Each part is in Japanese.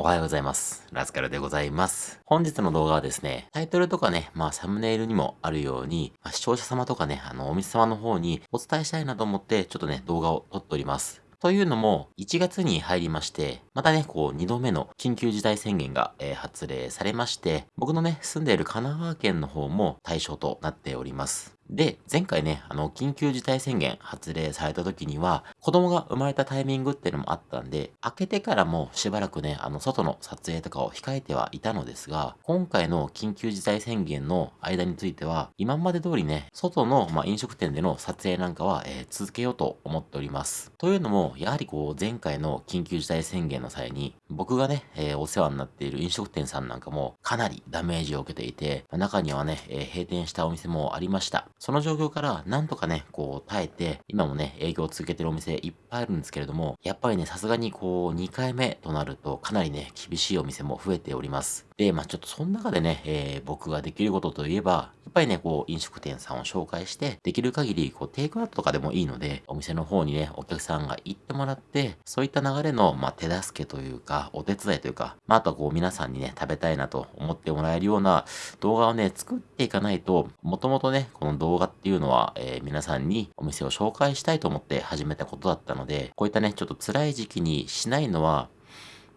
おはようございます。ラスカルでございます。本日の動画はですね、タイトルとかね、まあサムネイルにもあるように、まあ、視聴者様とかね、あの、お店様の方にお伝えしたいなと思って、ちょっとね、動画を撮っております。というのも、1月に入りまして、またね、こう、2度目の緊急事態宣言が、えー、発令されまして、僕のね、住んでいる神奈川県の方も対象となっております。で、前回ね、あの、緊急事態宣言発令された時には、子供が生まれたタイミングっていうのもあったんで、開けてからもしばらくね、あの、外の撮影とかを控えてはいたのですが、今回の緊急事態宣言の間については、今まで通りね、外の、まあ、飲食店での撮影なんかは、えー、続けようと思っております。というのも、やはりこう、前回の緊急事態宣言の際に、僕がね、えー、お世話になっている飲食店さんなんかも、かなりダメージを受けていて、中にはね、えー、閉店したお店もありました。その状況からなんとかね、こう耐えて、今もね、営業を続けてるお店いっぱいあるんですけれども、やっぱりね、さすがにこう2回目となるとかなりね、厳しいお店も増えております。で、まあちょっとその中でね、えー、僕ができることといえば、っぱりね、こう飲食店さんを紹介して、できる限りこうテイクアウトとかでもいいので、お店の方にね、お客さんが行ってもらって、そういった流れの、まあ、手助けというか、お手伝いというか、まああとはこう皆さんにね、食べたいなと思ってもらえるような動画をね、作っていかないと、もともとね、この動画っていうのは、えー、皆さんにお店を紹介したいと思って始めたことだったので、こういったね、ちょっと辛い時期にしないのは、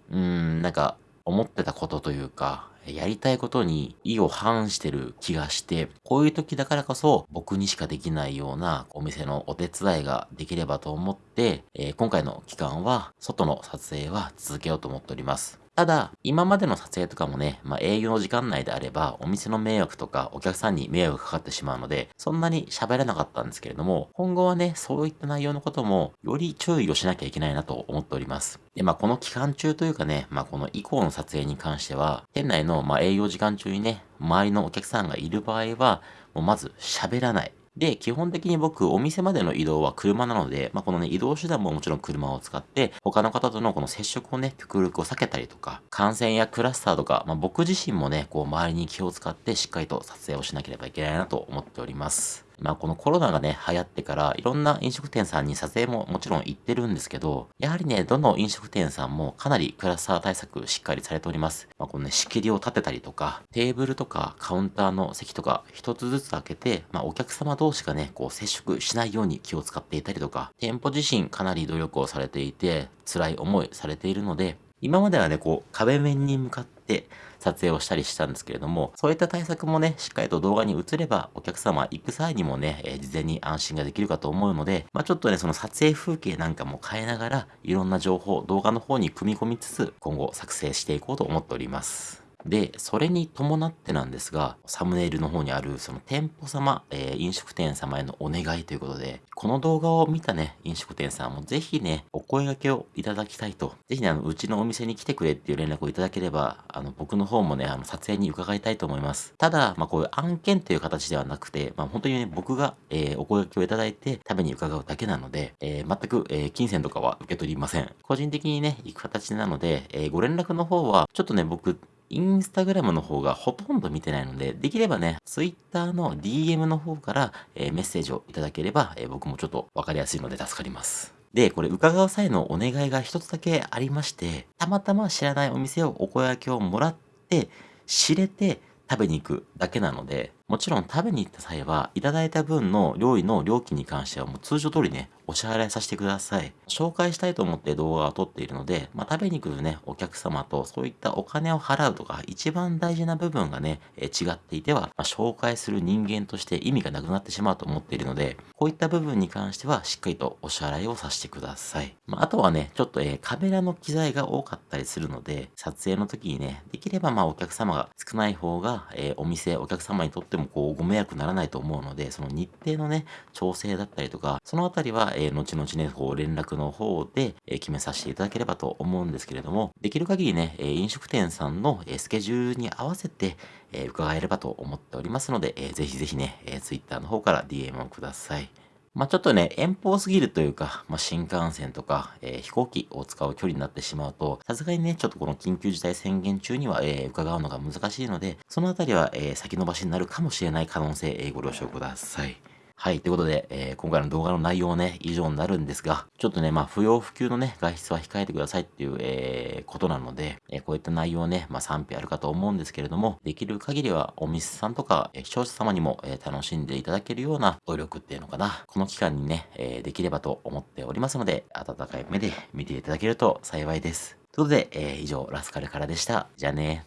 うーん、なんか、思ってたことというか、やりたいことに意を反してる気がして、こういう時だからこそ僕にしかできないようなお店のお手伝いができればと思って、えー、今回の期間は外の撮影は続けようと思っております。ただ、今までの撮影とかもね、まあ、営業の時間内であれば、お店の迷惑とかお客さんに迷惑かかってしまうので、そんなに喋れなかったんですけれども、今後はね、そういった内容のことも、より注意をしなきゃいけないなと思っております。で、まあ、この期間中というかね、まあ、この以降の撮影に関しては、店内の、まあ、営業時間中にね、周りのお客さんがいる場合は、もうまず喋らない。で、基本的に僕、お店までの移動は車なので、まあ、このね、移動手段ももちろん車を使って、他の方とのこの接触をね、極力を避けたりとか、感染やクラスターとか、まあ、僕自身もね、こう、周りに気を使ってしっかりと撮影をしなければいけないなと思っております。まあこのコロナがね、流行ってから、いろんな飲食店さんに撮影ももちろん行ってるんですけど、やはりね、どの飲食店さんもかなりクラスター対策しっかりされております。まあこのね、仕切りを立てたりとか、テーブルとかカウンターの席とか一つずつ開けて、まあお客様同士がね、こう接触しないように気を使っていたりとか、店舗自身かなり努力をされていて、辛い思いされているので、今まではね、こう、壁面に向かって撮影をしたりしたんですけれども、そういった対策もね、しっかりと動画に映れば、お客様行く際にもね、えー、事前に安心ができるかと思うので、まあちょっとね、その撮影風景なんかも変えながら、いろんな情報、動画の方に組み込みつつ、今後作成していこうと思っております。で、それに伴ってなんですが、サムネイルの方にある、その店舗様、えー、飲食店様へのお願いということで、この動画を見たね、飲食店さんもぜひね、お声掛けをいただきたいと。ぜひね、あの、うちのお店に来てくれっていう連絡をいただければ、あの、僕の方もね、あの、撮影に伺いたいと思います。ただ、まあ、こういう案件という形ではなくて、まあ、本当にね、僕が、えー、お声掛けをいただいて、食べに伺うだけなので、えー、全く、えー、金銭とかは受け取りません。個人的にね、行く形なので、えー、ご連絡の方は、ちょっとね、僕、インスタグラムの方がほとんど見てないので、できればね、ツイッターの DM の方から、えー、メッセージをいただければ、えー、僕もちょっとわかりやすいので助かります。で、これ伺う際のお願いが一つだけありまして、たまたま知らないお店をお声掛けをもらって、知れて食べに行くだけなので、もちろん食べに行った際は、いただいた分の料理の料金に関してはもう通常通りね、お支払いさせてください。紹介したいと思って動画を撮っているので、まあ、食べに来るね、お客様とそういったお金を払うとか、一番大事な部分がね、え違っていては、まあ、紹介する人間として意味がなくなってしまうと思っているので、こういった部分に関してはしっかりとお支払いをさせてください。まあ、あとはね、ちょっと、えー、カメラの機材が多かったりするので、撮影の時にね、できればまあお客様が少ない方が、えー、お店、お客様にとってもこうご迷惑ならないと思うので、その日程のね、調整だったりとか、そのあたりは、えー、後々ね、こう連絡の方で、えー、決めさせていただければと思うんですけれども、できる限りね、えー、飲食店さんの、えスケジュールに合わせて、え伺えればと思っておりますので、えー、ぜひぜひね、えー、Twitter の方から DM をください。まあ、ちょっとね、遠方すぎるというか、まあ、新幹線とか、えー、飛行機を使う距離になってしまうと、さすがにね、ちょっとこの緊急事態宣言中には、えー、伺うのが難しいので、そのあたりは、えー、先延ばしになるかもしれない可能性、えー、ご了承ください。はい、ということで、えー、今回の動画の内容はね、以上になるんですが、ちょっとね、まあ、不要不急のね、外出は控えてくださいっていう、えー、ことなので、えー、こういった内容はね、まあ、賛否あるかと思うんですけれども、できる限りはお店さんとか、えー、視聴者様にも、えー、楽しんでいただけるような努力っていうのかな、この期間にね、えー、できればと思っておりますので、温かい目で見ていただけると幸いです。ということで、えー、以上、ラスカルからでした。じゃあね